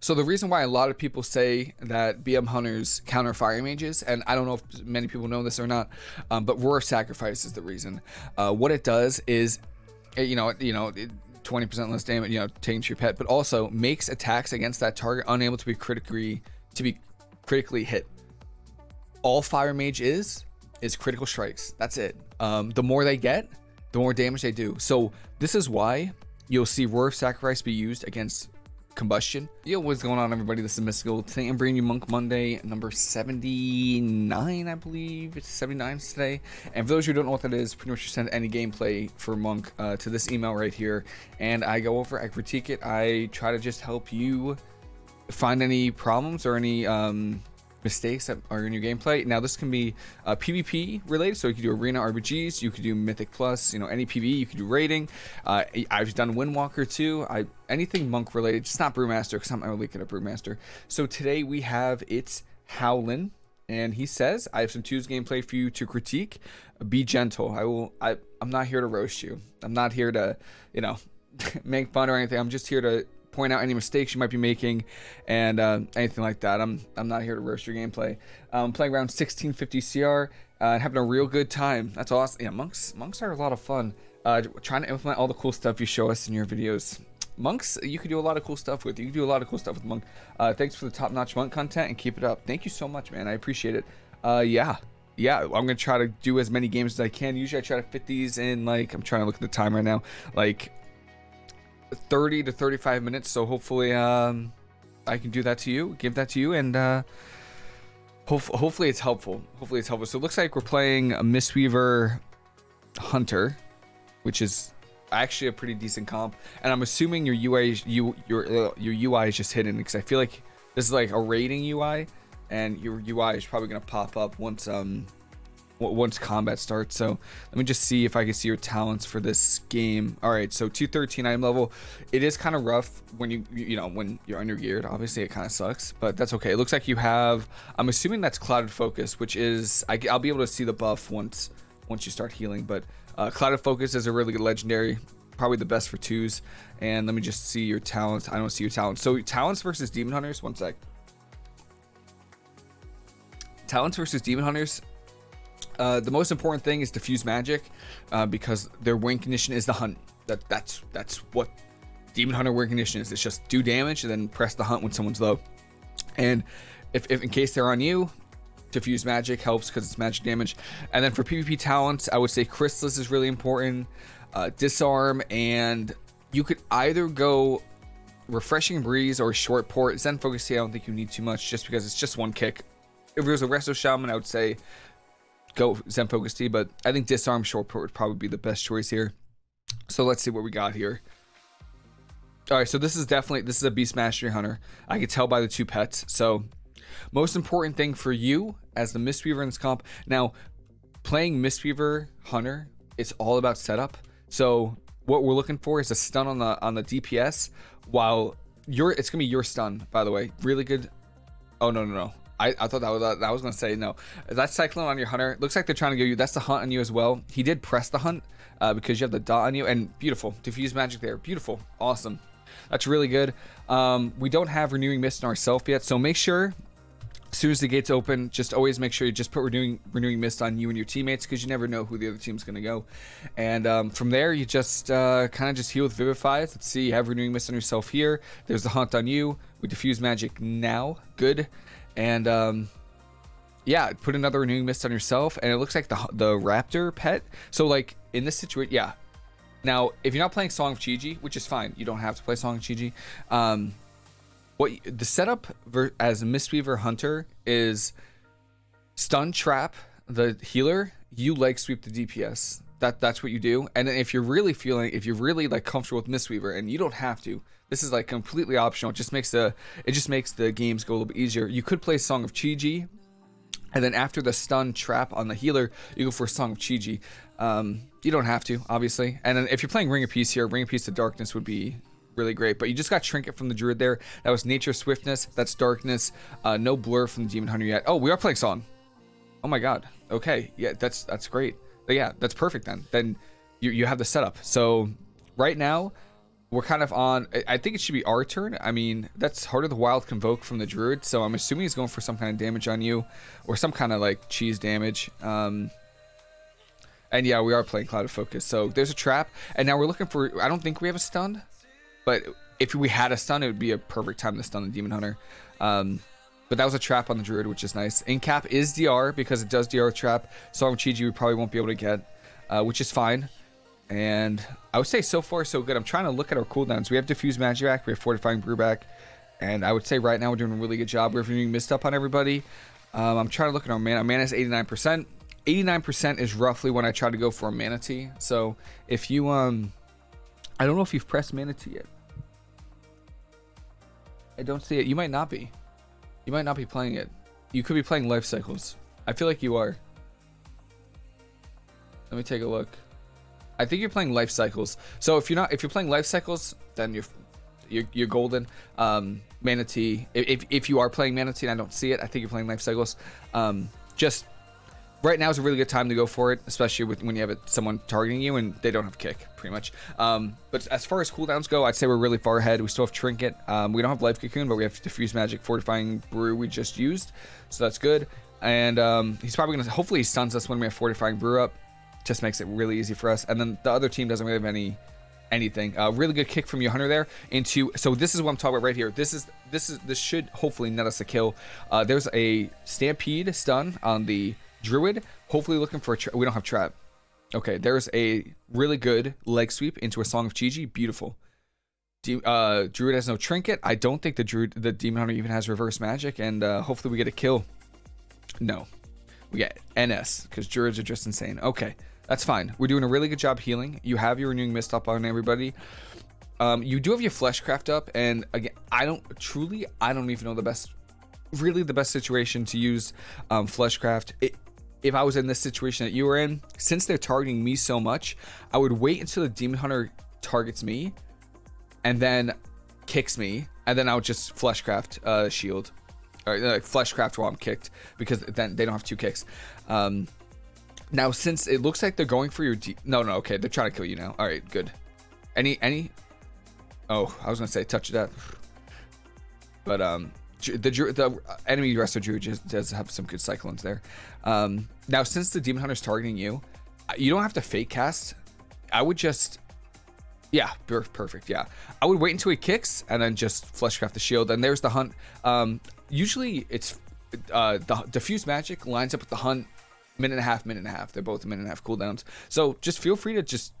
So the reason why a lot of people say that BM hunters counter fire mages, and I don't know if many people know this or not, um, but roar sacrifice is the reason. Uh, what it does is, eh, you know, you know. 20% less damage, you know, taking to your pet, but also makes attacks against that target unable to be critically to be critically hit. All fire mage is is critical strikes. That's it. Um, the more they get, the more damage they do. So this is why you'll see Roar Sacrifice be used against combustion. Yo, what's going on everybody? This is Mystical. Today I'm bringing you Monk Monday number 79, I believe. It's 79 today. And for those who don't know what that is, pretty much you send any gameplay for Monk uh, to this email right here. And I go over, I critique it. I try to just help you find any problems or any um, mistakes that are in your gameplay. Now this can be uh, PvP related, so you can do arena RBGs, you could do Mythic Plus, you know any PvE, you could do raiding. Uh, I've done Windwalker too. I anything monk related, just not Brewmaster because I'm really good at Brewmaster. So today we have it's Howlin, and he says I have some twos gameplay for you to critique. Be gentle. I will. I I'm not here to roast you. I'm not here to you know make fun or anything. I'm just here to point out any mistakes you might be making and uh, anything like that. I'm I'm not here to roast your gameplay. I'm playing around 1650 CR uh, and having a real good time. That's awesome. Yeah, monks monks are a lot of fun. Uh, trying to implement all the cool stuff you show us in your videos. Monks, you can do a lot of cool stuff with. You can do a lot of cool stuff with Monk. Uh, thanks for the top-notch Monk content and keep it up. Thank you so much, man. I appreciate it. Uh, yeah, yeah, I'm gonna try to do as many games as I can. Usually, I try to fit these in like I'm trying to look at the time right now, like 30 to 35 minutes. So hopefully, um, I can do that to you, give that to you, and uh, hope hopefully it's helpful. Hopefully it's helpful. So it looks like we're playing a Mistweaver Hunter, which is actually a pretty decent comp. And I'm assuming your UI, you your uh, your UI is just hidden because I feel like this is like a rating UI, and your UI is probably gonna pop up once um once combat starts. So let me just see if I can see your talents for this game. All right, so 213 item level. It is kind of rough when you you know when you're under geared. Obviously, it kind of sucks, but that's okay. It looks like you have. I'm assuming that's clouded focus, which is I, will be able to see the buff once once you start healing. But uh, clouded focus is a really good legendary. Probably the best for twos. And let me just see your talents. I don't see your talents. So talents versus demon hunters. One sec. Talents versus demon hunters uh, the most important thing is diffuse magic, uh, because their win condition is the hunt. That that's that's what demon hunter win condition is. It's just do damage and then press the hunt when someone's low. And if, if in case they're on you, diffuse magic helps because it's magic damage. And then for PvP talents, I would say Chrysalis is really important. Uh, disarm and you could either go refreshing breeze or short port. Zen focus I don't think you need too much just because it's just one kick. If it was a resto shaman, I would say go Zen Focus Tea, but I think Disarm Short Port would probably be the best choice here. So let's see what we got here. All right, so this is definitely this is a Beast Mastery Hunter. I could tell by the two pets. So most important thing for you as the Mistweaver in this comp. Now, playing Mistweaver Hunter, it's all about setup. So what we're looking for is a stun on the on the DPS while your it's gonna be your stun, by the way. Really good. Oh no no no. I, I thought that was that was gonna say no. That's cyclone on your hunter. Looks like they're trying to give you. That's the hunt on you as well. He did press the hunt uh, because you have the dot on you and beautiful diffuse magic there. Beautiful, awesome. That's really good. Um, we don't have renewing mist in ourselves yet, so make sure as soon as the gates open, just always make sure you just put renewing renewing mist on you and your teammates because you never know who the other team's gonna go. And um, from there, you just uh, kind of just heal with Vivify. Let's see, you have renewing mist on yourself here. There's the hunt on you. We diffuse magic now. Good. And um, yeah, put another renewing mist on yourself, and it looks like the the raptor pet. So like in this situation, yeah. Now, if you're not playing Song of Chi-Ji, which is fine, you don't have to play Song of Chi-Ji. Um, what the setup as Mistweaver Hunter is stun trap the healer. You leg sweep the DPS. That that's what you do. And if you're really feeling, if you're really like comfortable with Mistweaver, and you don't have to, this is like completely optional. It just makes the it just makes the games go a little bit easier. You could play Song of Chi-Ji, and then after the stun trap on the healer, you go for Song of Chi-Ji. Um, you don't have to, obviously. And then if you're playing Ring of Peace here, Ring of Peace of Darkness would be really great. But you just got Trinket from the Druid there. That was Nature Swiftness. That's Darkness. Uh, no Blur from the Demon Hunter yet. Oh, we are playing Song. Oh my God. Okay. Yeah, that's that's great. But yeah, that's perfect then. Then you, you have the setup. So right now, we're kind of on. I think it should be our turn. I mean, that's Heart of the Wild Convoke from the Druid, so I'm assuming he's going for some kind of damage on you, or some kind of like cheese damage. Um, and yeah, we are playing Clouded Focus, so there's a trap, and now we're looking for. I don't think we have a stun, but if we had a stun, it would be a perfect time to stun the Demon Hunter. Um, but that was a trap on the Druid, which is nice. Incap is DR because it does DR trap. Song Chi-Ji we probably won't be able to get, uh, which is fine. And I would say so far so good. I'm trying to look at our cooldowns. We have Diffuse Magic we have Fortifying Brew back, and I would say right now we're doing a really good job. We're doing missed up on everybody. Um, I'm trying to look at our mana. Mana is 89%. 89% is roughly when I try to go for a Mana Tea. So if you, um, I don't know if you've pressed Mana Tea yet. I don't see it. You might not be. You might not be playing it. You could be playing Life Cycles. I feel like you are. Let me take a look. I think you're playing life cycles. So if you're not, if you're playing life cycles, then you're you're, you're golden. Um, Mana Tea. If if you are playing Mana Tea and I don't see it, I think you're playing life cycles. Um, just right now is a really good time to go for it, especially with when you have someone targeting you and they don't have kick, pretty much. Um, but as far as cooldowns go, I'd say we're really far ahead. We still have Trinket. Um, we don't have Life Cocoon, but we have Diffuse Magic, Fortifying Brew we just used, so that's good. And um, he's probably gonna. Hopefully, he stuns us when we have Fortifying Brew up just makes it really easy for us. And then the other team doesn't really have any anything. Uh, really good kick from your hunter there into. So this is what I'm talking about right here. This is this is this should hopefully net us a kill. Uh, there's a stampede stun on the druid. Hopefully looking for a. we don't have trap. Okay, there's a really good leg sweep into a song of Chi-Ji. Beautiful. De uh, druid has no trinket. I don't think the druid, the demon hunter even has reverse magic, and uh, hopefully we get a kill. No, we get NS because druids are just insane. Okay. That's fine. We're doing a really good job healing. You have your renewing mist up on everybody. Um, you do have your fleshcraft up, and again, I don't truly, I don't even know the best, really the best situation to use um, fleshcraft. It, if I was in this situation that you were in, since they're targeting me so much, I would wait until the demon hunter targets me, and then kicks me, and then I would just fleshcraft uh, shield, or uh, fleshcraft while I'm kicked, because then they don't have two kicks. Um, now, since it looks like they're going for your D no, no, okay, they're trying to kill you now. All right, good. Any, any? Oh, I was gonna say touch that, but um, the the enemy resto Druid just does have some good cyclones there. Um, now since the demon hunter's targeting you, you don't have to fake cast. I would just, yeah, perfect. Yeah, I would wait until he kicks and then just fleshcraft the shield. And there's the hunt. Um, usually it's uh the diffuse magic lines up with the hunt minute and a half, minute and a half. They're both a minute and a half cooldowns. So just feel free to just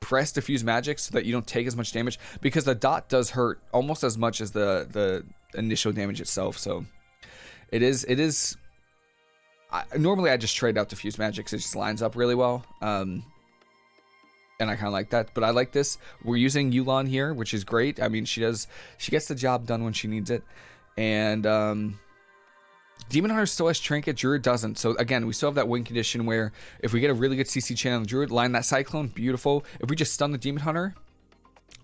press diffuse magic so that you don't take as much damage because the dot does hurt almost as much as the the initial damage itself. So it is it is. I, normally I just trade out diffuse magic because it just lines up really well. Um, and I kind of like that. But I like this. We're using Yu'lon here, which is great. I mean, she does she gets the job done when she needs it, and um, Demon Hunter still has Trinket, Druid doesn't. So again, we still have that win condition where if we get a really good CC chain on the Druid, line that Cyclone, beautiful. If we just stun the Demon Hunter,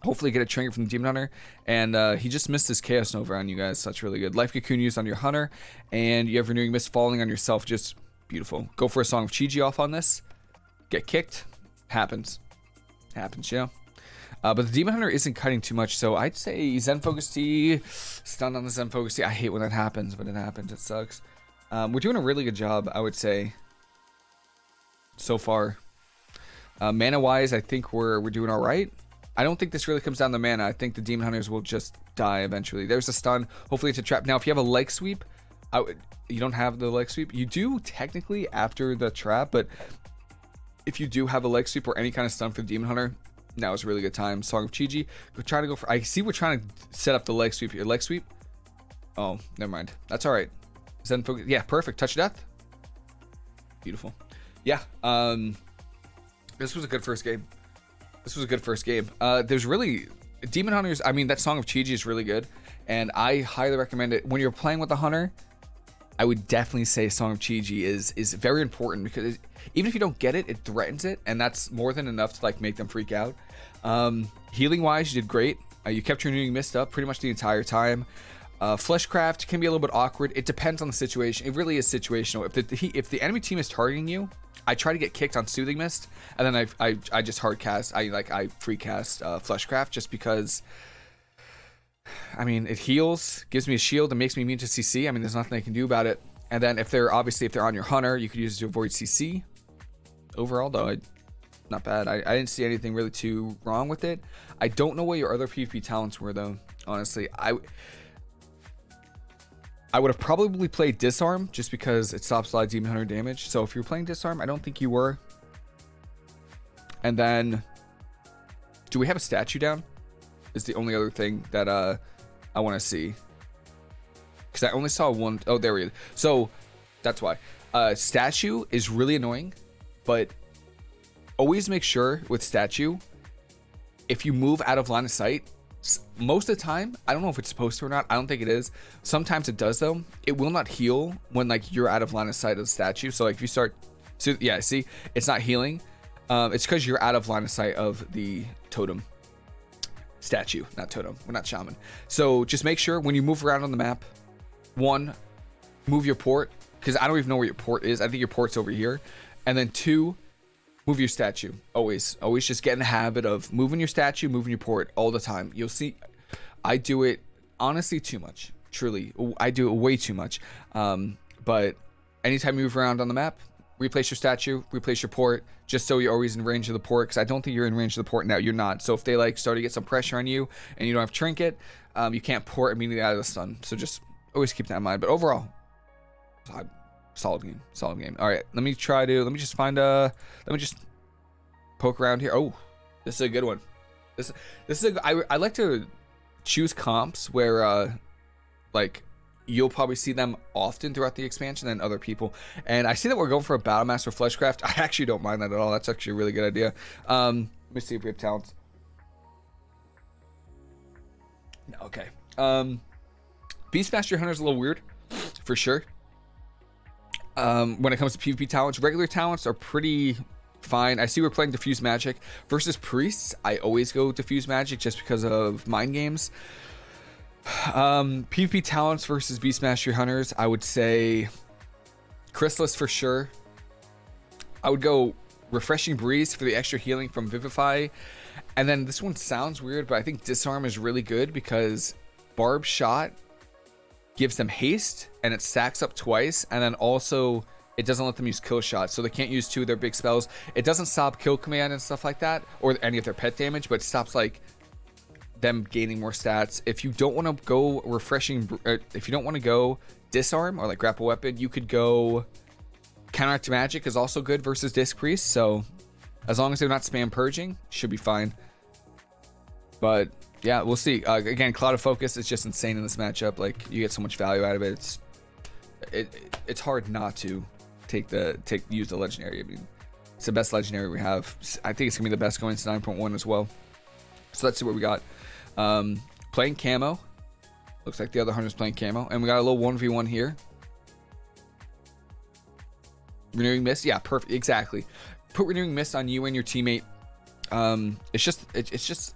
hopefully get a Trinket from the Demon Hunter. And uh, he just missed his Chaos Nova on you guys, so that's really good. Life Cocoon used on your Hunter, and you have Renewing Mist falling on yourself, just beautiful. Go for a Song of Chi-Ji off on this. Get kicked. Happens. Happens, know? Uh, but the Demon Hunter isn't cutting too much, so I'd say Zen Focus Tea, stun on the Zen Focus Tea. I hate when that happens, but it happens. It sucks. Um, we're doing a really good job, I would say, so far. Uh, mana-wise, I think we're we're doing all right. I don't think this really comes down to mana. I think the Demon Hunters will just die eventually. There's a stun. Hopefully it's a trap. Now, if you have a leg sweep, I would, you don't have the leg sweep. You do technically after the trap, but if you do have a leg sweep or any kind of stun for the Demon Hunter, now is a really good time. Song of Chi-Ji. We're trying to go for. I see we're trying to set up the leg sweep here. Leg sweep. Oh, never mind. That's all right. Zen focus. Yeah, perfect. Touch death. Beautiful. Yeah. Um, this was a good first game. This was a good first game. Uh, there's really Demon Hunters. I mean, that Song of Chi-Ji is really good, and I highly recommend it when you're playing with a hunter. I would definitely say Song of Chi-Ji is is very important because it, even if you don't get it, it threatens it, and that's more than enough to like make them freak out. Um, healing wise, you did great. Uh, you kept your renewing mist up pretty much the entire time. Uh, Fleshcraft can be a little bit awkward. It depends on the situation. It really is situational. If the if the enemy team is targeting you, I try to get kicked on Soothing Mist, and then I I, I just hard cast. I like I free cast uh, Fleshcraft just because. I mean, it heals, gives me a shield, and makes me immune to CC. I mean, there's nothing I can do about it. And then if they're obviously if they're on your hunter, you could use it to avoid CC. Overall, though, I, not bad. I, I didn't see anything really too wrong with it. I don't know what your other PvP talents were though. Honestly, I I would have probably played Disarm just because it stops a lot of Demon Hunter damage. So if you're playing Disarm, I don't think you were. And then, do we have a statue down? Is the only other thing that uh I want to see. Because I only saw one. Oh, there we go. So that's why. Uh, statue is really annoying, but always make sure with statue, if you move out of line of sight, most of the time i don't know if it's supposed to or not i don't think it is sometimes it does though it will not heal when like you're out of line of sight of the statue so like if you start so yeah see it's not healing um, it's because you're out of line of sight of the totem statue not totem. We're not shaman. So just make sure when you move around on the map one move your port because i don't even know where your port is. I think your port's over here. And then two move your statue. Always always just get in the habit of moving your statue moving your port all the time. You'll see i do it honestly too much truly. I do it way too much. Um, but anytime you move around on the map replace your statue replace your port just so you're always in range of the port because i don't think you're in range of the port now. You're not. So if they like start to get some pressure on you and you don't have trinket um, you can't port immediately out of the stun so just always keep that in mind. But overall solid game solid game. All right let me try to let me just find a let me just poke around here. Oh this is a good one. This this is a I, I like to choose comps where uh like you'll probably see them often throughout the expansion than other people. And i see that we're going for a battle master fleshcraft. I actually don't mind that at all. That's actually a really good idea. Um let me see if we have talents. Okay. Um beastmaster is a little weird for sure. Um, when it comes to PvP talents, regular talents are pretty fine. I see we're playing Diffuse Magic. Versus Priests. I always go Diffuse Magic just because of mind games. Um, PvP talents versus Beastmaster Hunters, I would say Chrysalis for sure. I would go Refreshing Breeze for the extra healing from Vivify. And then this one sounds weird, but I think Disarm is really good because Barbed Shot gives them haste and it stacks up twice and then also it doesn't let them use kill shots so they can't use two of their big spells it doesn't stop kill command and stuff like that or any of their pet damage but stops like them gaining more stats if you don't want to go refreshing uh, if you don't want to go disarm or like grapple weapon you could go counteract magic is also good versus disc priest so as long as they're not spam purging should be fine but yeah, we'll see. Uh, again, Clouded Focus is just insane in this matchup. Like you get so much value out of it. It's it it's hard not to take the take use the legendary. I mean, it's the best legendary we have. I think it's gonna be the best going to 9.1 as well. So let's see what we got. Um, playing camo. Looks like the other hunter's playing camo, and we got a little 1v1 here. Renewing mist, yeah, perfect, exactly. Put renewing mist on you and your teammate. Um, it's just it, it's just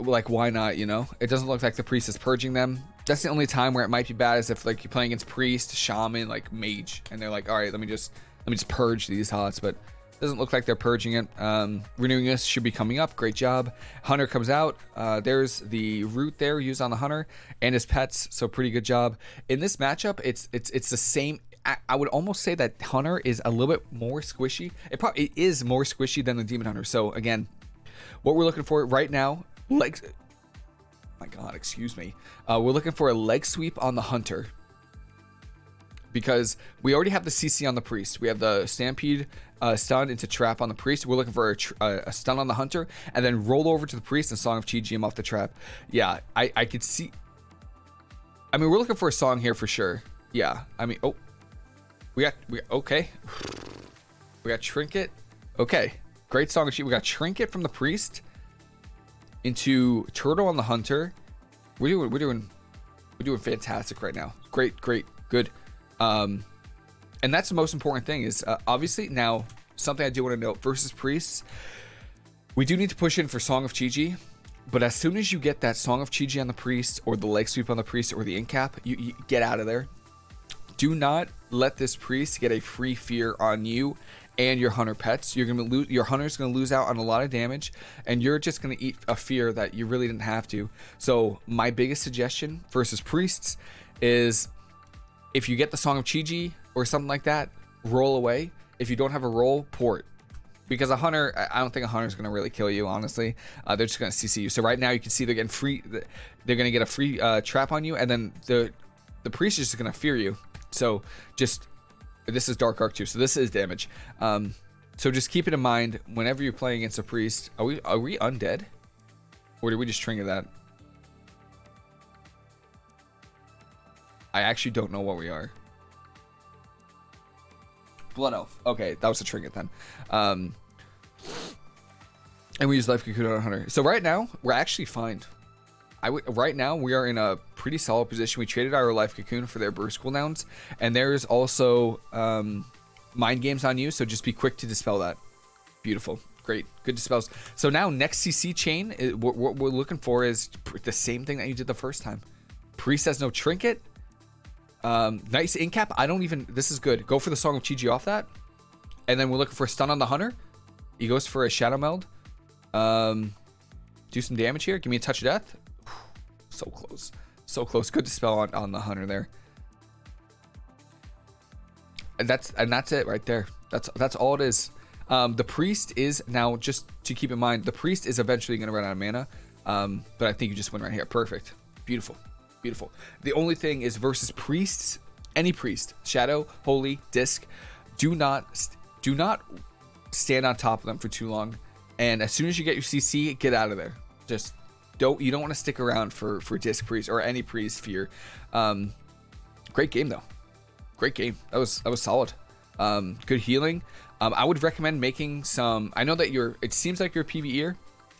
like why not you know it doesn't look like the priest is purging them that's the only time where it might be bad is if like you're playing against priest shaman like mage and they're like all right let me just let me just purge these hots but doesn't look like they're purging it. Um, renewing this should be coming up. Great job. Hunter comes out. Uh, there's the root there used on the hunter and his pets so pretty good job. In this matchup it's it's it's the same. I, would almost say that hunter is a little bit more squishy. It probably it is more squishy than the demon hunter. So again what we're looking for right now like My God, excuse me. Uh, we're looking for a leg sweep on the hunter. Because we already have the CC on the priest. We have the stampede uh, stun into trap on the priest. We're looking for a, a, stun on the hunter and then roll over to the priest and song of chi him off the trap. Yeah, I I could see. I mean, we're looking for a song here for sure. Yeah, I mean, oh, we got we okay. We got trinket. Okay, great song of chi. We got trinket from the priest into Turtle on the Hunter. We're doing we're doing we're doing fantastic right now. Great, great, good. Um, and that's the most important thing is uh, obviously now something I do want to note versus priests. We do need to push in for Song of Chi-Ji. But as soon as you get that Song of Chi-Ji on the priest, or the leg sweep on the priest, or the incap, you, you get out of there. Do not let this priest get a free fear on you and your hunter pets. You're gonna lose. Your hunter's gonna lose out on a lot of damage, and you're just gonna eat a fear that you really didn't have to. So my biggest suggestion versus priests is, if you get the Song of Chi-Ji or something like that, roll away. If you don't have a roll, port. Because a hunter, I don't think a hunter is going to really kill you, honestly. Uh, they're just going to CC you. So right now you can see they're getting free, they're going to get a free uh, trap on you, and then the the priest is just going to fear you. So just this is Dark Arc too, so this is damage. Um, so just keep it in mind whenever you're playing against a priest. Are we are we undead, or did we just trigger that? I actually don't know what we are. Blood Elf. Okay, that was a trinket then. Um, and we use Life Cocoon on Hunter. So right now, we're actually fine. I right now, we are in a pretty solid position. We traded our Life Cocoon for their burst cooldowns. And there's also um, Mind Games on you, so just be quick to dispel that. Beautiful. Great. Good dispels. So now, next CC chain, what we're looking for is the same thing that you did the first time. Priest has no trinket. Um, nice incap. I don't even. This is good. Go for the Song of Chi-Ji off that. And then we're looking for a stun on the Hunter. He goes for a Shadow Meld. Um, do some damage here. Give me a touch of death. So close. So close. Good dispel on, on the Hunter there. And that's and that's it right there. That's that's all it is. Um, the priest is now just to keep in mind. The priest is eventually going to run out of mana. Um, but I think you just win right here. Perfect. Beautiful. Beautiful. The only thing is versus priests, any priest, shadow, holy, disc, do not do not stand on top of them for too long. And as soon as you get your CC, get out of there. Just don't you don't want to stick around for for disc priest or any priest fear. Um, great game though. Great game. That was that was solid. Um, good healing. Um, I would recommend making some. I know that you're. It seems like you're PVE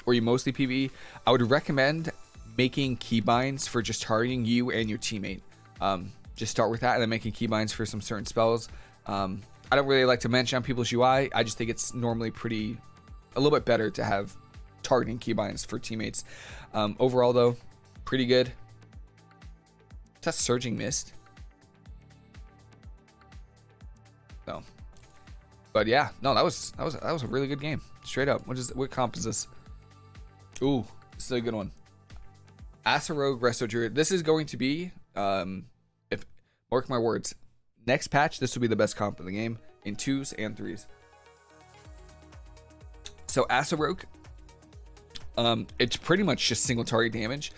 or you mostly PVE. I would recommend making keybinds for just targeting you and your teammate. Um, just start with that and then making keybinds for some certain spells. Um, I don't really like to mention on people's UI. I just think it's normally pretty, a little bit better to have targeting keybinds for teammates. Um, overall, though, pretty good. That's Surging Mist? No. But yeah, no, that was that was that was a really good game. Straight up. What is what comp is this? Ooh, this is a good one. Rogue Resto Druid. This is going to be, um, if mark my words, next patch, this will be the best comp in the game in twos and threes. So Rogue, um, it's pretty much just single target damage.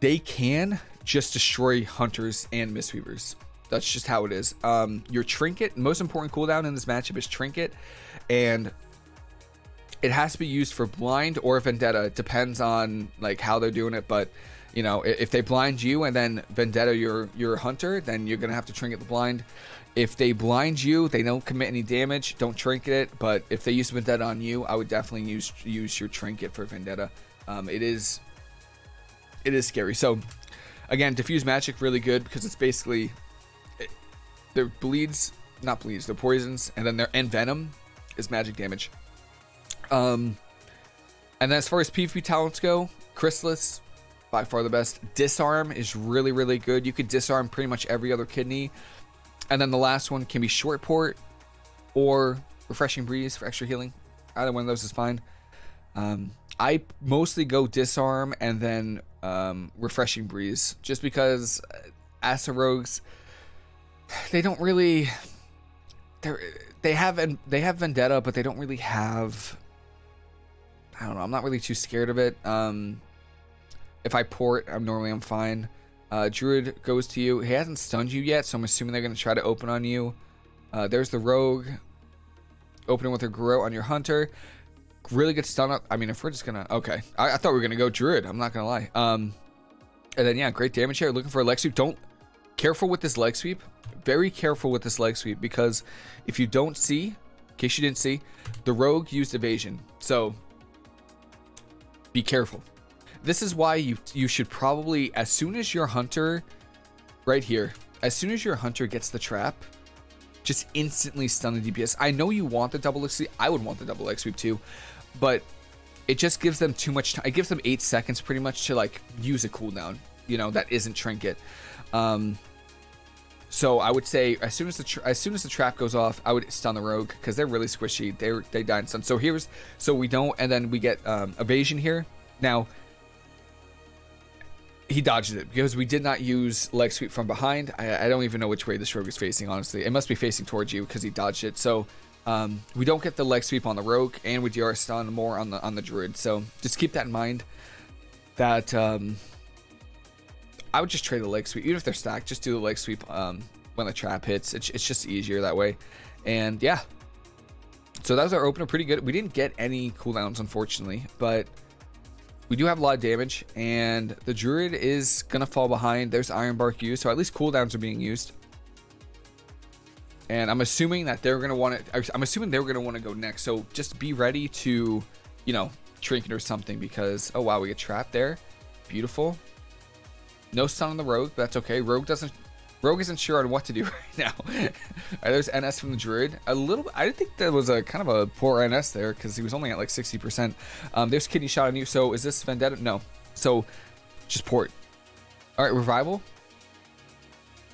They can just destroy hunters and mistweavers. That's just how it is. Um, your trinket, most important cooldown in this matchup is trinket, and it has to be used for blind or vendetta. It depends on like how they're doing it, but you know, if they blind you and then vendetta your your hunter, then you're gonna have to trinket the blind. If they blind you, they don't commit any damage. Don't trinket it. But if they use vendetta on you, I would definitely use use your trinket for vendetta. Um, it is it is scary. So again, diffuse magic really good because it's basically it, their bleeds, not bleeds, their poisons, and then their envenom is magic damage. Um, and then as far as PvP talents go, Chrysalis, by far the best. Disarm is really, really good. You could disarm pretty much every other kidney. And then the last one can be Short Port or Refreshing Breeze for extra healing. Either one of those is fine. Um, I mostly go Disarm and then um, Refreshing Breeze just because Rogues, they don't really... They're, they have they have Vendetta, but they don't really have I don't know. I'm not really too scared of it. Um, if I port, I'm normally I'm fine. Uh, Druid goes to you. He hasn't stunned you yet, so I'm assuming they're going to try to open on you. Uh, there's the Rogue. Opening with her Garrote on your Hunter. Really good stun up. I mean, if we're just going to... Okay. I, I, thought we were going to go Druid. I'm not going to lie. Um, and then, yeah, great damage here. Looking for a leg sweep. Don't... Careful with this leg sweep. Very careful with this leg sweep because if you don't see, in case you didn't see, the Rogue used evasion. So be careful. This is why you you should probably, as soon as your hunter, right here, as soon as your hunter gets the trap, just instantly stun the DPS. I know you want the double X sweep. I would want the double X sweep too, but it just gives them too much time. It gives them eight seconds pretty much to like use a cooldown. You know that isn't trinket. Um, so I would say as soon as the as soon as the trap goes off, I would stun the rogue because they're really squishy. They they die in stun. So here's so we don't, and then we get um, evasion here. Now he dodged it because we did not use leg sweep from behind. I, I don't even know which way this rogue is facing. Honestly, it must be facing towards you because he dodged it. So um, we don't get the leg sweep on the rogue, and we DR stun more on the on the druid. So just keep that in mind. That um, I would just trade the leg sweep, even if they're stacked. Just do the leg sweep um, when the trap hits. It's, it's just easier that way. And yeah, so that was our opener. Pretty good. We didn't get any cooldowns, unfortunately, but we do have a lot of damage. And the druid is gonna fall behind. There's iron bark used, so at least cooldowns are being used. And I'm assuming that they're going to want to, I'm assuming they are going to want to go next. So just be ready to, you know, trinket or something because, oh wow, we get trapped there. Beautiful. No stun on the rogue, but that's okay. Rogue doesn't, Rogue isn't sure on what to do right now. right, there's NS from the Druid. A little, I didn't think that was a kind of a poor NS there because he was only at like 60%. Um, there's kidney shot on you. So is this Vendetta? No. So just port. All right, revival.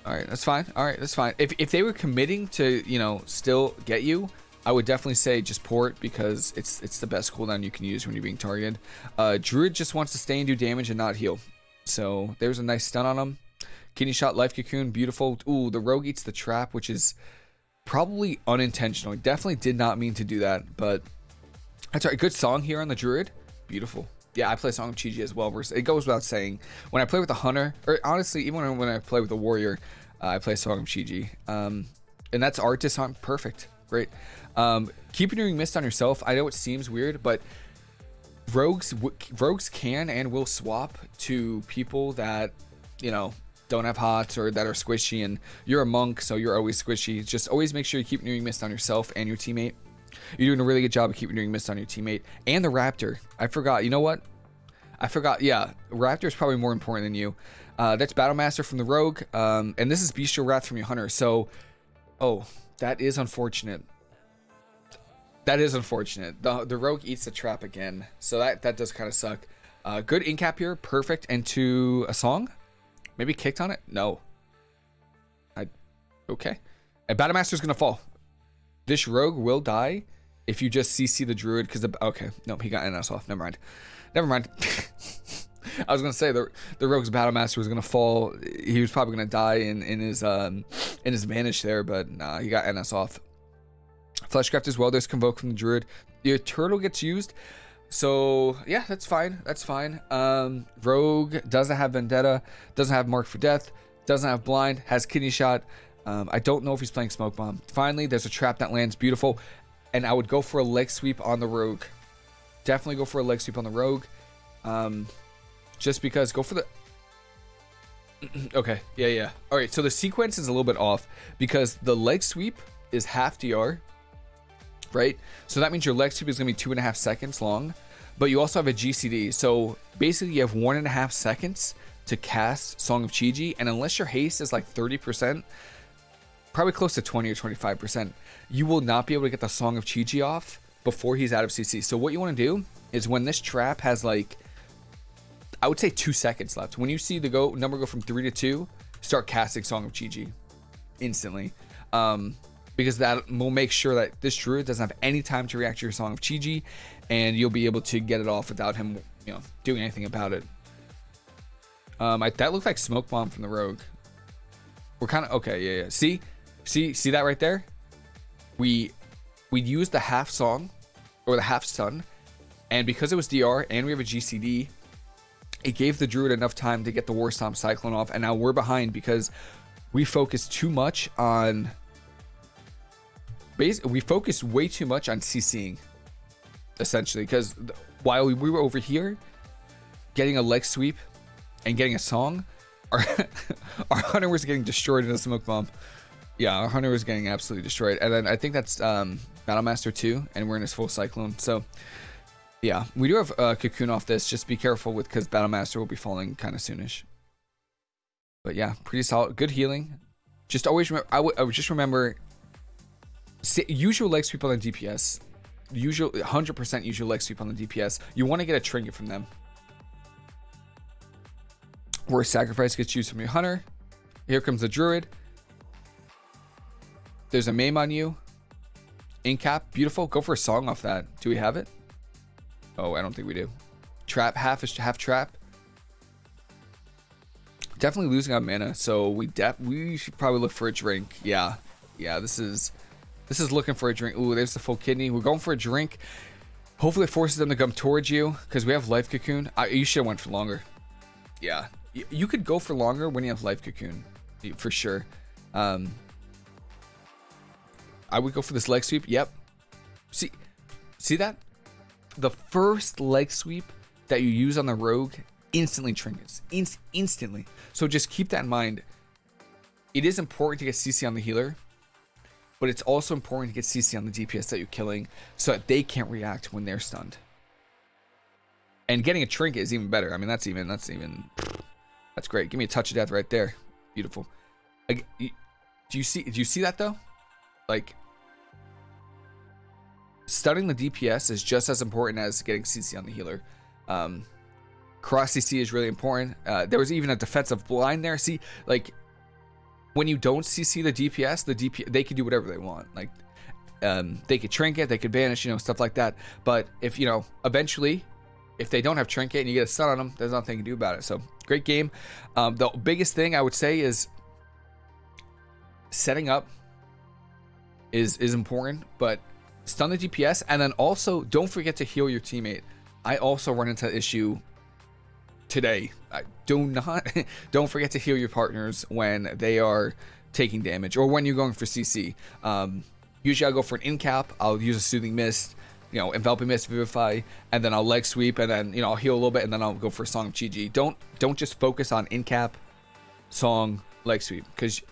All right, that's fine. All right, that's fine. If, if they were committing to, you know, still get you, I would definitely say just port because it's it's the best cooldown you can use when you're being targeted. Uh, Druid just wants to stay and do damage and not heal. So there's a nice stun on him. Kidney shot, life cocoon, beautiful. Ooh, the rogue eats the trap, which is probably unintentional. Definitely did not mean to do that, but that's right. Good song here on the Druid. Beautiful yeah, I play Song of Chi-Ji as well. It goes without saying. When I play with a hunter, or honestly, even when I play with a warrior, uh, I play Song of Chi-Ji. Um, and that's art design. Perfect. Great. Um, doing mist on yourself. I know it seems weird, but rogues rogues can and will swap to people that you know don't have hots or that are squishy and you're a monk so you're always squishy just always make sure you keep doing mist on yourself and your teammate you're doing a really good job of keeping doing mist on your teammate and the Raptor. I forgot. You know what? I forgot. Yeah, Raptor is probably more important than you. Uh, that's Battlemaster from the Rogue, um, and this is Bestial Wrath from your Hunter. So, oh, that is unfortunate. That is unfortunate. The the Rogue eats the trap again, so that that does kind of suck. Uh, good incap here, perfect. into a song, maybe kicked on it. No. I okay. And Battlemaster's gonna fall. This rogue will die if you just CC the druid because the okay no he got NS off never mind never mind I was gonna say the the rogue's battle master was gonna fall he was probably gonna die in in his um in his vanish there but nah he got NS off fleshcraft as well there's convoke from the druid your turtle gets used so yeah that's fine that's fine um rogue doesn't have vendetta doesn't have marked for death doesn't have blind has kidney shot um, I don't know if he's playing Smoke Bomb. Finally, there's a trap that lands beautiful. And I would go for a leg sweep on the Rogue. Definitely go for a leg sweep on the Rogue. Um, just because, go for the... okay, yeah, yeah. All right, so the sequence is a little bit off because the leg sweep is half DR, right? So that means your leg sweep is going to be two and a half seconds long, but you also have a GCD. So basically, you have one and a half seconds to cast Song of Chi-Ji, and unless your haste is like 30%, probably close to 20 or 25%, you will not be able to get the Song of Chi-Ji off before he's out of CC. So what you want to do is when this trap has like, I would say two seconds left. When you see the go number go from three to two, start casting Song of Chi-Ji instantly. Um, because that will make sure that this druid doesn't have any time to react to your Song of Chi-Ji and you'll be able to get it off without him, you know, doing anything about it. Um, I, that looked like smoke bomb from the rogue. We're kind of okay. Yeah, yeah. See, See, see that right there? We we used the half song or the half stun, and because it was DR and we have a GCD, it gave the druid enough time to get the War Stomp Cyclone off, and now we're behind because we focused too much on. Base, we focus way too much on CCing, essentially, because while we were over here getting a leg sweep and getting a song, our our hunter was getting destroyed in a smoke bomb. Yeah, our hunter was getting absolutely destroyed. And then I think that's um, Battlemaster 2, and we're in his full Cyclone. So, yeah, we do have uh, Cocoon off this. Just be careful with because Battlemaster will be falling kind of soonish. But yeah, pretty solid. Good healing. Just always remember, I would just remember, your leg sweep on the DPS. usually 100% use your leg sweep on the DPS. You want to get a trinket from them. Where sacrifice gets used from your hunter. Here comes the druid. There's a maim on you. Incap, beautiful. Go for a song off that. Do we have it? Oh, I don't think we do. Trap, half is half trap. Definitely losing on mana, so we we should probably look for a drink. Yeah, yeah. This is this is looking for a drink. Ooh, there's the full kidney. We're going for a drink. Hopefully, it forces them to come towards you because we have life cocoon. I, you should have went for longer. Yeah, you, you could go for longer when you have life cocoon, for sure. Um, I would go for this leg sweep. Yep. See, see that? The first leg sweep that you use on the rogue instantly trinkets. Inst instantly. So just keep that in mind. It is important to get CC on the healer, but it's also important to get CC on the DPS that you're killing so that they can't react when they're stunned. And getting a trinket is even better. I mean, that's even, that's even, that's great. Give me a touch of death right there. Beautiful. do you see, do you see that though? Like, studying the DPS is just as important as getting CC on the healer. Um, cross CC is really important. Uh, there was even a defensive blind there. See, like when you don't CC the DPS, the DP they can do whatever they want. Like um, they could trinket, they could banish, you know, stuff like that. But if you know, eventually, if they don't have trinket and you get a stun on them, there's nothing you can do about it. So great game. Um, the biggest thing I would say is setting up is is important, but stun the DPS and then also don't forget to heal your teammate. I also run into issue today. do not don't forget to heal your partners when they are taking damage or when you're going for CC. Um, usually I'll go for an in cap. I'll use a soothing mist, you know, enveloping mist, vivify, and then I'll leg sweep, and then you know I'll heal a little bit, and then I'll go for a song of Chi-Ji. Don't don't just focus on in cap, song, leg sweep, because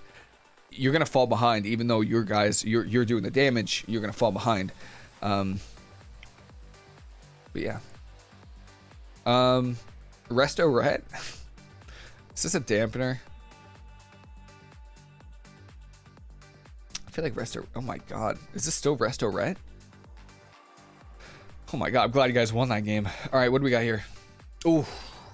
you're gonna fall behind. Even though your guys you're you're doing the damage, you're gonna fall behind. Um, but yeah. Um, Resto Ret? Is this a dampener? I feel like Resto... Oh my god. Is this still Resto Ret? Oh my god, I'm glad you guys won that game. Alright, what do we got here? Ooh,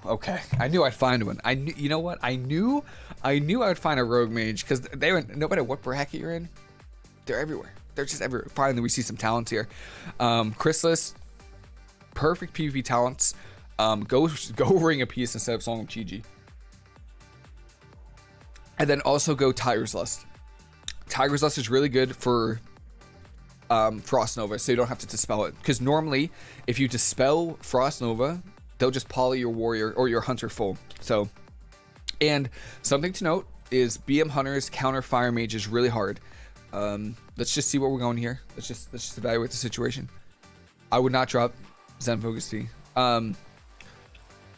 okay. I knew I'd find one. I knew... You know what? I knew... I knew I would find a Rogue Mage, because they were... No matter what bracket you're in, they're everywhere. They're just everywhere. Finally, we see some talents here. Um, Chrysalis, perfect PvP talents. Um, go go Ring of Peace instead of Song of Chi-Ji. And then also go Tiger's Lust. Tiger's Lust is really good for um, Frost Nova, so you don't have to dispel it. Because normally, if you dispel Frost Nova, they'll just poly your warrior or your hunter full. So, and something to note is BM Hunters counter Fire Mage is really hard. Um, let's just see what we're going here. Let's just let's just evaluate the situation. I would not drop Zen Focus Tea. Um,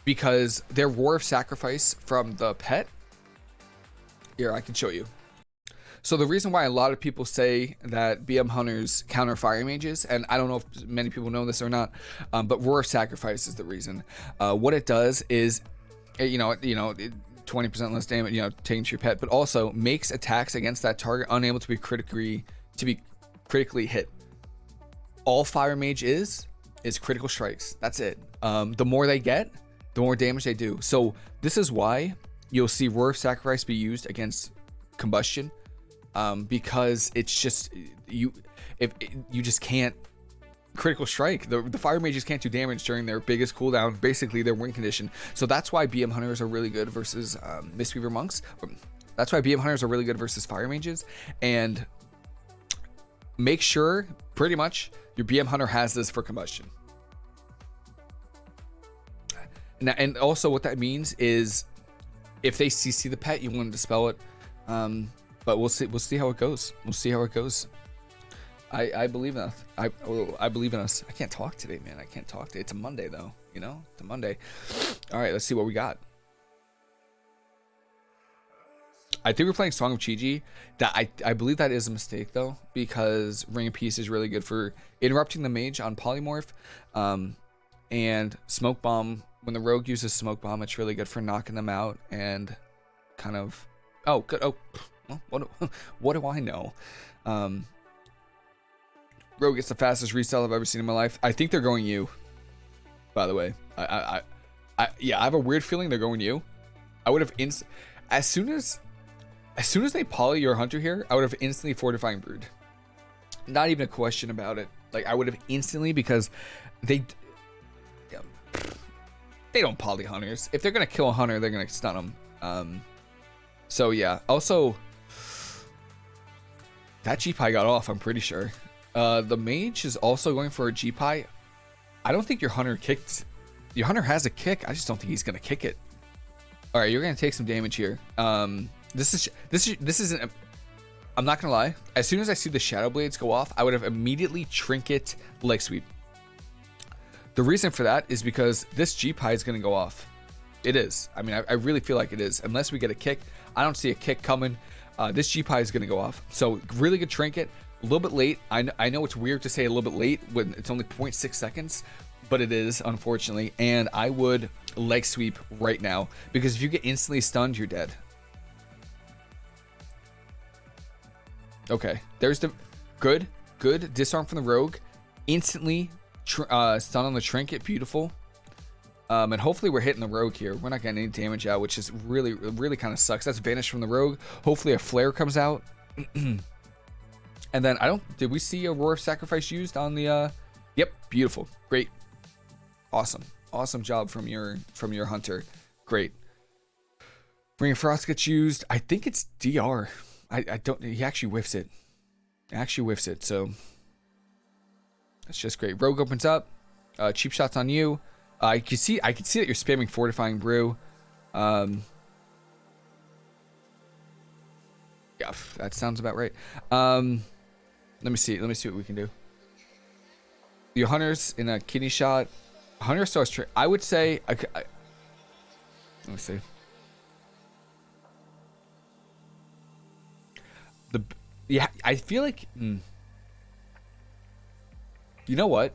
because their Roar of Sacrifice from the pet. Here, I can show you. So the reason why a lot of people say that BM Hunters counter Fire Mages, and I don't know if many people know this or not, um, but Roar of Sacrifice is the reason. Uh, what it does is, you know, you know, 20% less damage, you know, taking to your pet, but also makes attacks against that target unable to be critically to be critically hit. All Fire Mage is is critical strikes. That's it. Um, the more they get, the more damage they do. So this is why you'll see Roar of Sacrifice be used against Combustion um, because it's just you if you just can't critical strike. The, the fire mages can't do damage during their biggest cooldown, basically their win condition. So that's why BM hunters are really good versus um, Mistweaver monks. That's why BM hunters are really good versus fire mages. And make sure, pretty much, your BM hunter has this for combustion. And, and also what that means is if they CC the pet, you want to dispel it. Um, but we'll see. We'll see how it goes. We'll see how it goes. I I believe in us. I oh, I believe in us. I can't talk today, man. I can't talk today. It's a Monday though. You know, it's a Monday. All right, let's see what we got. I think we're playing Song of Chi-Ji. That I I believe that is a mistake though because Ring of Peace is really good for interrupting the mage on polymorph, um, and Smoke Bomb when the rogue uses smoke bomb, it's really good for knocking them out and kind of. Oh, good. Oh, what? Do, what do I know? Um, Rogue gets the fastest resell I've ever seen in my life. I think they're going you. By the way, I, I, I, yeah, I have a weird feeling they're going you. I would have inst as soon as, as soon as they poly your hunter here, I would have instantly fortifying brew. Not even a question about it. Like I would have instantly because they, they don't poly hunters. If they're gonna kill a hunter, they're gonna stun them. Um, so yeah. Also, that G-Pie got off, I'm pretty sure. Uh, the mage is also going for a G-Pie. I don't think your hunter kicked. Your hunter has a kick. I just don't think he's gonna kick it. All right, you're gonna take some damage here. Um, this is this is this isn't. I'm not gonna lie. As soon as I see the shadow blades go off, I would have immediately trinket leg sweep. The reason for that is because this G-Pie is gonna go off. It is. I mean, I, I, really feel like it is. Unless we get a kick, I don't see a kick coming. Uh, this G-Pie is gonna go off. So really good trinket. A little bit late. I, I know it's weird to say a little bit late when it's only 0.6 seconds, but it is, unfortunately. And I would leg sweep right now because if you get instantly stunned, you're dead. Okay, there's the good, good disarm from the rogue. Instantly uh, stun on the trinket, beautiful. Um, and hopefully we're hitting the rogue here. We're not getting any damage out, which is really, really kind of sucks. That's banished from the rogue. Hopefully a flare comes out. And then I don't, did we see a Roar of Sacrifice used on the, uh, yep, beautiful, great, awesome, awesome job from your, from your hunter, great. Ring of Frost gets used, I think it's DR, I, I don't, he actually whiffs it, actually whiffs it, so that's just great. Rogue opens up, uh, cheap shots on you, uh, I can see, I can see that you're spamming Fortifying Brew, um, yeah, that sounds about right. Um, let me see. Let me see what we can do. Your hunters in a kidney shot. Hunter starts. Tra I would say. I, I, let me see. The yeah, I feel like. Mm, you know what?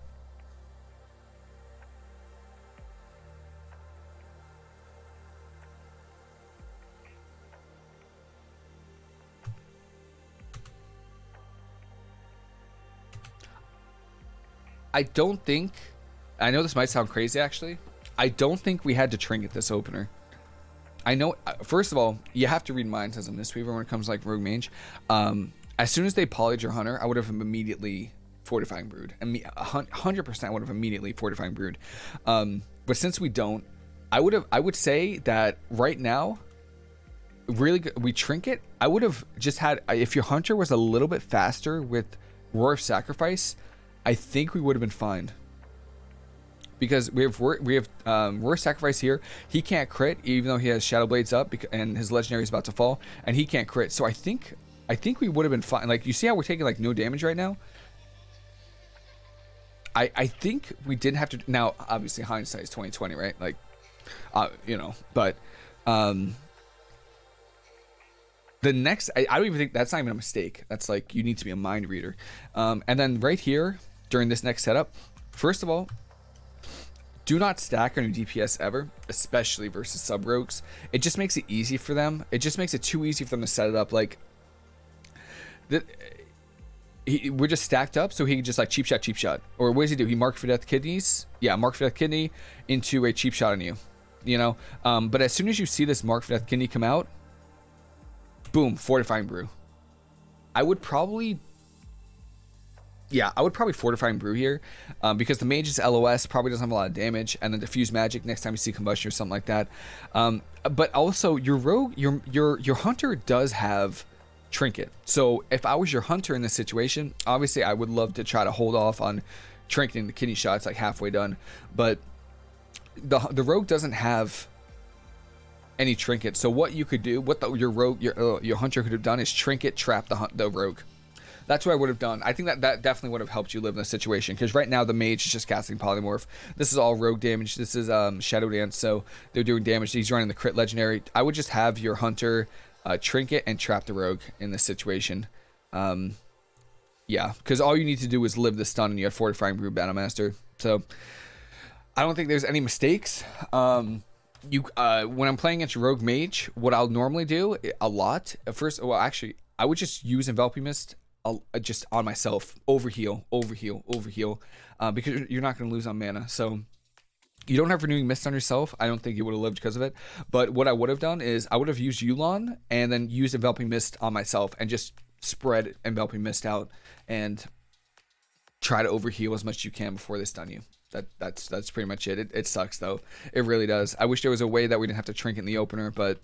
I don't think. I know this might sound crazy, actually. I don't think we had to trinket this opener. I know. Uh, first of all, you have to read minds as a Mistweaver when it comes to like Rogue Mage. Um, as soon as they polyed your Hunter, I would have immediately fortifying brew. I And hundred percent would have immediately fortifying brew. Um, but since we don't, I would have. I would say that right now, really, good, we trinket. I would have just had if your Hunter was a little bit faster with Roar of Sacrifice. I think we would have been fine. Because we have we have um, Roar Sacrifice here. He can't crit even though he has Shadow Blades up and his Legendary is about to fall, and he can't crit. So I think I think we would have been fine. Like you see how we're taking like no damage right now. I I think we didn't have to. Now obviously hindsight is 2020, right? Like, uh, you know, but um, the next I, I, don't even think that's not even a mistake that's like you need to be a mind reader um, and then right here during this next setup. First of all, do not stack on your DPS ever, especially versus sub rogues. It just makes it easy for them. It just makes it too easy for them to set it up. Like, the, he, we're just stacked up, so he can just like cheap shot, cheap shot. Or what does he do? He mark for death kidneys. Yeah, mark for death kidney into a cheap shot on you. You know, um, but as soon as you see this mark for death kidney come out, boom, fortifying brew. I would probably yeah, I would probably Fortifying Brew here um, because the Mage's LOS probably doesn't have a lot of damage, and then Diffuse Magic next time you see Combustion or something like that. Um, but also, your Rogue, your your your Hunter does have Trinket. So if I was your Hunter in this situation, obviously I would love to try to hold off on trinketing the kidney shots like halfway done, but the the Rogue doesn't have any trinket. So what you could do, what the, your rogue, your uh, your hunter could have done is trinket trap the the rogue. That's what I would have done. I think that that definitely would have helped you live in the situation because right now the mage is just casting polymorph. This is all rogue damage. This is um, shadow dance, so they're doing damage. He's running the crit legendary. I would just have your hunter uh, trinket and trap the rogue in this situation. Um, yeah, because all you need to do is live the stun and you have fortifying brew battle master. So I don't think there's any mistakes. Um, you uh, when I'm playing against rogue mage, what I'll normally do a lot first. Well, actually, I would just use enveloping mist I'll uh, just on myself, overheal, overheal, overheal, uh, because you're not going to lose on mana. So you don't have renewing mist on yourself. I don't think you would have lived because of it. But what I would have done is I would have used Yu'lon and then used enveloping mist on myself and just spread enveloping mist out and try to overheal as much as you can before they stun you. That that's that's pretty much it. it. It sucks though. It really does. I wish there was a way that we didn't have to trinket in the opener, but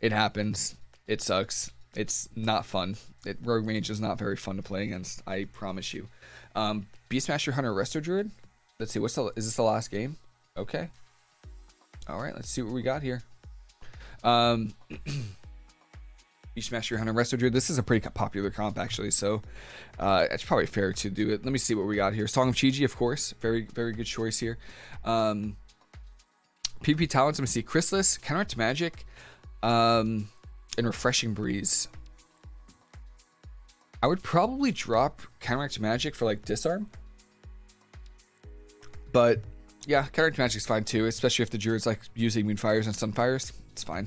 it happens. It sucks. It's not fun. It, Rogue Mage is not very fun to play against. I promise you. Um, Beastmaster Hunter Resto Druid. Let's see. What's the? Is this the last game? Okay. All right. Let's see what we got here. Um, Beastmaster Hunter Resto Druid. This is a pretty popular comp actually, so uh, it's probably fair to do it. Let me see what we got here. Song of Chi-Ji, of course. Very very good choice here. Um, PP talents. Let me see. Chrysalis, Counteract Magic. Um, and Refreshing Breeze. I would probably drop Counteract Magic for like Disarm. But yeah, Counteract Magic's fine too, especially if the Druid's like using Moonfires and Sunfires. It's fine.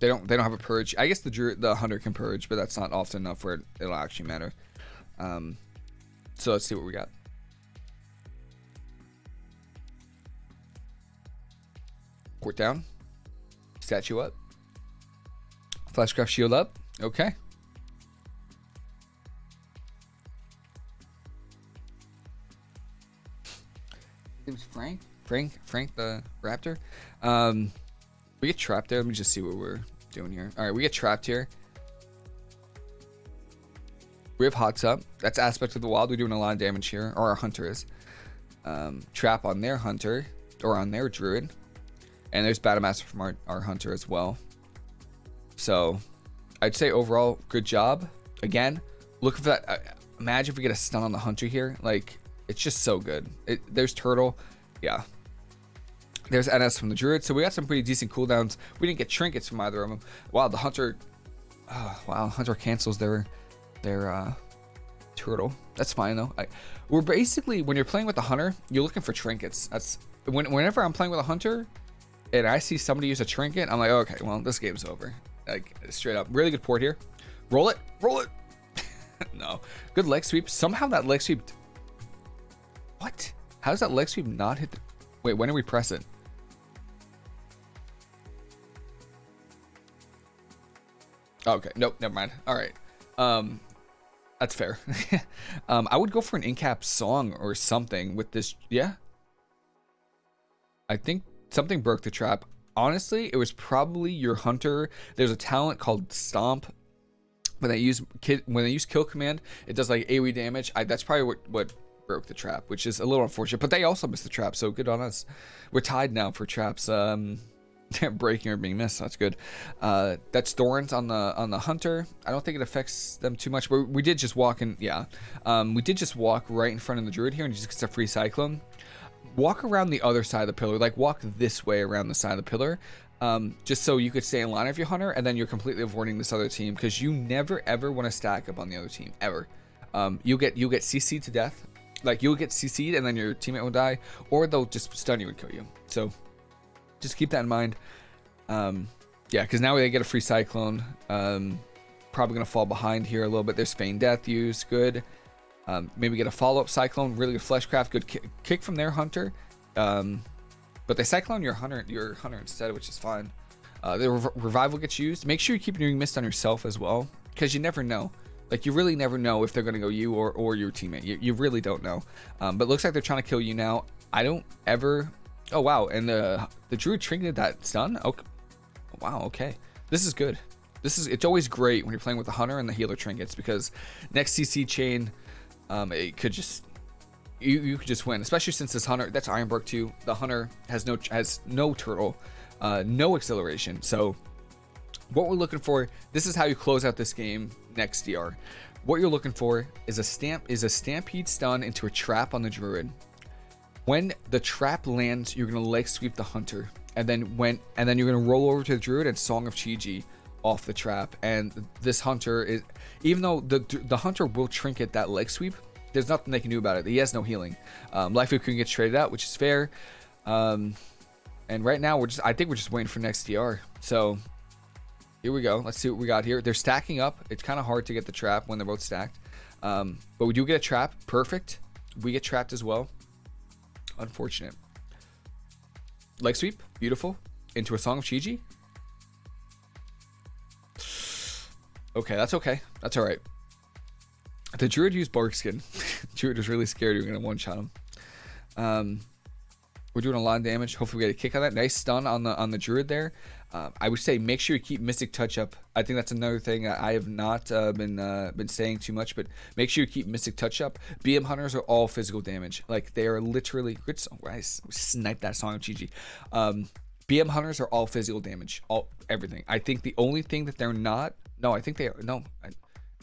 They don't they don't have a purge. I guess the Druid the Hunter can purge, but that's not often enough where it'll actually matter. Um, so let's see what we got. Court down. Statue up. Fleshcraft shield up. Okay. Frank. Frank. Frank the Raptor. Um, we get trapped there. Let me just see what we're doing here. All right, we get trapped here. We have Hots up. That's aspect of the wild. We're doing a lot of damage here, or our hunter is. Um, trap on their hunter, or on their druid. And there's Battle Master from our, our hunter as well. So I'd say overall, good job. Again, look for that. Uh, imagine if we get a stun on the hunter here. Like, it's just so good. It, there's Turtle. Yeah. There's NS from the Druid. So we got some pretty decent cooldowns. We didn't get trinkets from either of them. Wow, the hunter. Oh, wow, hunter cancels their their uh, turtle. That's fine though. I, we're basically when you're playing with the hunter, you're looking for trinkets. That's when, whenever I'm playing with a hunter, and I see somebody use a trinket, I'm like, okay, well, this game's over. Like, straight up. Really good port here. Roll it. Roll it. no. Good leg sweep. Somehow that leg sweep... What? How does that leg sweep not hit the... Wait, when do we press it? Okay. Nope. Never mind. All right. Um, that's fair. um, I would go for an in-cap song or something with this. Yeah. I think something broke the trap honestly, it was probably your hunter. There's a talent called Stomp. When they use kid, when they use Kill Command, it does like AoE damage. I, that's probably what what broke the trap, which is a little unfortunate. But they also missed the trap, so good on us. We're tied now for traps. Um, breaking or being missed. That's good. Uh, that's Thorns on the on the hunter. I don't think it affects them too much, but we did just walk in. Yeah, um, we did just walk right in front of the druid here and just gets a free cyclone walk around the other side of the pillar, like walk this way around the side of the pillar, um, just so you could stay in line of your hunter, and then you're completely avoiding this other team because you never ever want to stack up on the other team ever. Um, you'll get you'll get CC'd to death, like you'll get CC'd and then your teammate will die, or they'll just stun you and kill you. So just keep that in mind. Um, yeah, because now they get a free cyclone. Um, probably gonna fall behind here a little bit. There's feign death use, good. Um, maybe get a follow-up Cyclone, really good Fleshcraft, good ki kick from their Hunter. Um, but they Cyclone your Hunter your Hunter instead, which is fine. Uh, the Rev Revival gets used. Make sure you keep doing Mist on yourself as well, because you never know. Like, you really never know if they're going to go you or, or your teammate. You, you really don't know. Um, but looks like they're trying to kill you now. I don't ever... Oh, wow. And the, the Druid trinketed that stun? Okay. Wow, okay. This is good. This is It's always great when you're playing with the Hunter and the Healer trinkets, because next CC chain um, it could just you, you could just win, especially since this hunter that's Ironbark too. The hunter has no has no turtle, uh, no acceleration. So what we're looking for, this is how you close out this game next DR. What you're looking for is a stamp is a stampede stun into a trap on the druid. When the trap lands, you're gonna leg sweep the hunter, and then when and then you're gonna roll over to the druid and Song of Chi-Ji off the trap. And this hunter is, even though the the hunter will trinket that leg sweep, there's nothing they can do about it. He has no healing. Um, Life we can get traded out, which is fair. Um, and right now we're just, I think we're just waiting for next DR. So Here we go. Let's see what we got here. They're stacking up. It's kind of hard to get the trap when they're both stacked. Um, but we do get a trap. Perfect. We get trapped as well. Unfortunate. Leg sweep. Beautiful. Into a Song of Chi-Ji. Okay, that's okay. That's all right. The Druid used Bark Skin. Druid was really scared you were going to one-shot him. Um, we're doing a lot of damage. Hopefully we get a kick on that. Nice stun on the on the Druid there. Um, I would say make sure you keep Mystic Touch up. I think that's another thing I have not uh, been uh, been saying too much, but make sure you keep Mystic Touch up. BM Hunters are all physical damage. Like they are literally good. Song. I sniped that song of Chi Um, BM Hunters are all physical damage. All everything. I think the only thing that they're not. No, I think they are. No. I,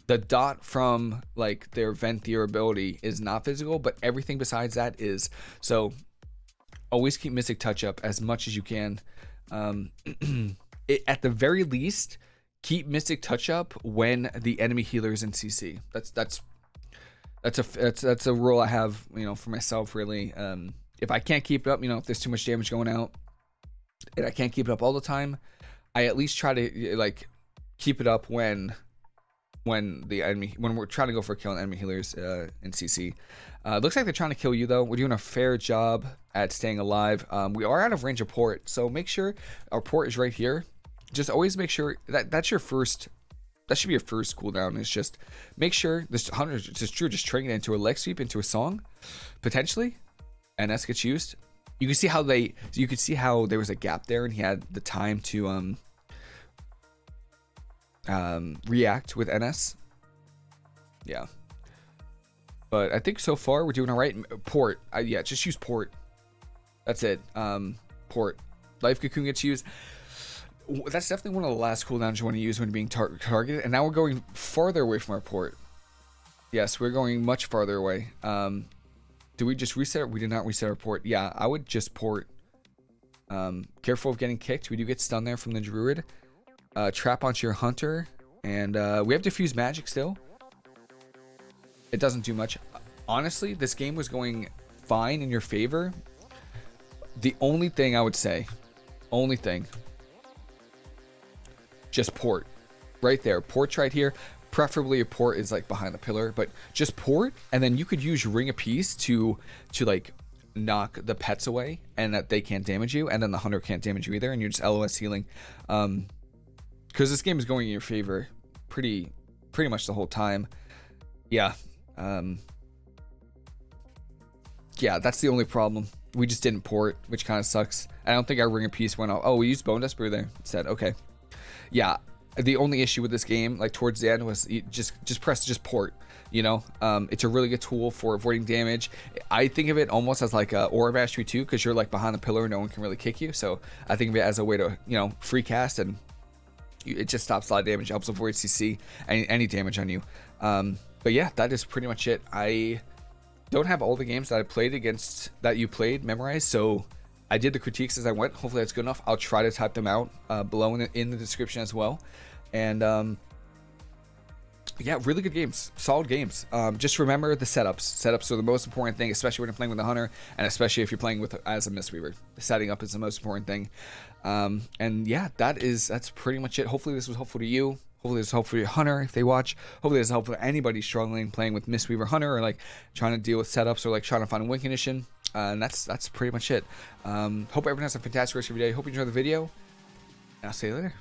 the dot from like their Venthyr ability is not physical, but everything besides that is. So always keep Mystic Touch up as much as you can. Um, it, at the very least, keep Mystic Touch up when the enemy healer is in CC. That's that's that's a that's that's a rule I have you know for myself really. Um, if I can't keep it up, you know, if there's too much damage going out, and I can't keep it up all the time, I at least try to like keep it up when when the enemy when we're trying to go for a kill killing enemy healers uh, in CC. Uh, looks like they're trying to kill you though. We're doing a fair job at staying alive. Um, we are out of range of port, so make sure our port is right here. Just always make sure that that's your first. That should be your first cooldown. Is just make sure this hunter just true. Just turning it into a leg sweep into a song, potentially, and S gets used. You can see how they. You can see how there was a gap there, and he had the time to um um, react with NS. Yeah. But I think so far we're doing all right. Port. Uh, yeah, just use port. That's it. Um, port. Life Cocoon gets used. That's definitely one of the last cooldowns you want to use when being tar targeted. And now we're going farther away from our port. Yes, we're going much farther away. Um, do we just reset? it? We did not reset our port. Yeah, I would just port. Um, careful of getting kicked. We do get stunned there from the druid uh, trap onto your hunter, and uh, we have diffuse magic still. It doesn't do much. Honestly, this game was going fine in your favor. The only thing I would say, only thing, just port. Right there. Port's right here. Preferably a port is like behind the pillar, but just port, and then you could use Ring of Peace to, to like knock the pets away and that they can't damage you, and then the hunter can't damage you either, and you're just LOS healing. Um, because this game is going in your favor pretty pretty much the whole time. Yeah. Um, yeah, that's the only problem. We just didn't port, which kind of sucks. I don't think our Ring of Peace went off. Oh, we used Bone Dust Brew there instead. Okay. Yeah, the only issue with this game, like towards the end, was just just press just port. You know, um, it's a really good tool for avoiding damage. I think of it almost as like a Aura Mastery too, because you're like behind the pillar, no one can really kick you. So I think of it as a way to you know free cast and it just stops a lot of damage, helps avoid CC, any, any damage on you. Um, but yeah, that is pretty much it. I don't have all the games that I played against that you played memorized, so I did the critiques as I went. Hopefully that's good enough. I'll try to type them out uh, below in the, in the, description as well. And um, yeah, really good games, solid games. Um, just remember the setups. Setups are the most important thing, especially when you're playing with a hunter, and especially if you're playing with as a Mistweaver. Setting up is the most important thing. Um, and yeah, that is that's pretty much it. Hopefully this was helpful to you. Hopefully this is helpful for your hunter if they watch. Hopefully this is helpful for anybody struggling playing with Mistweaver Hunter or like trying to deal with setups or like trying to find a win condition. Uh, and that's that's pretty much it. Um, hope everyone has a fantastic rest of your day. Hope you enjoy the video. I'll see you later.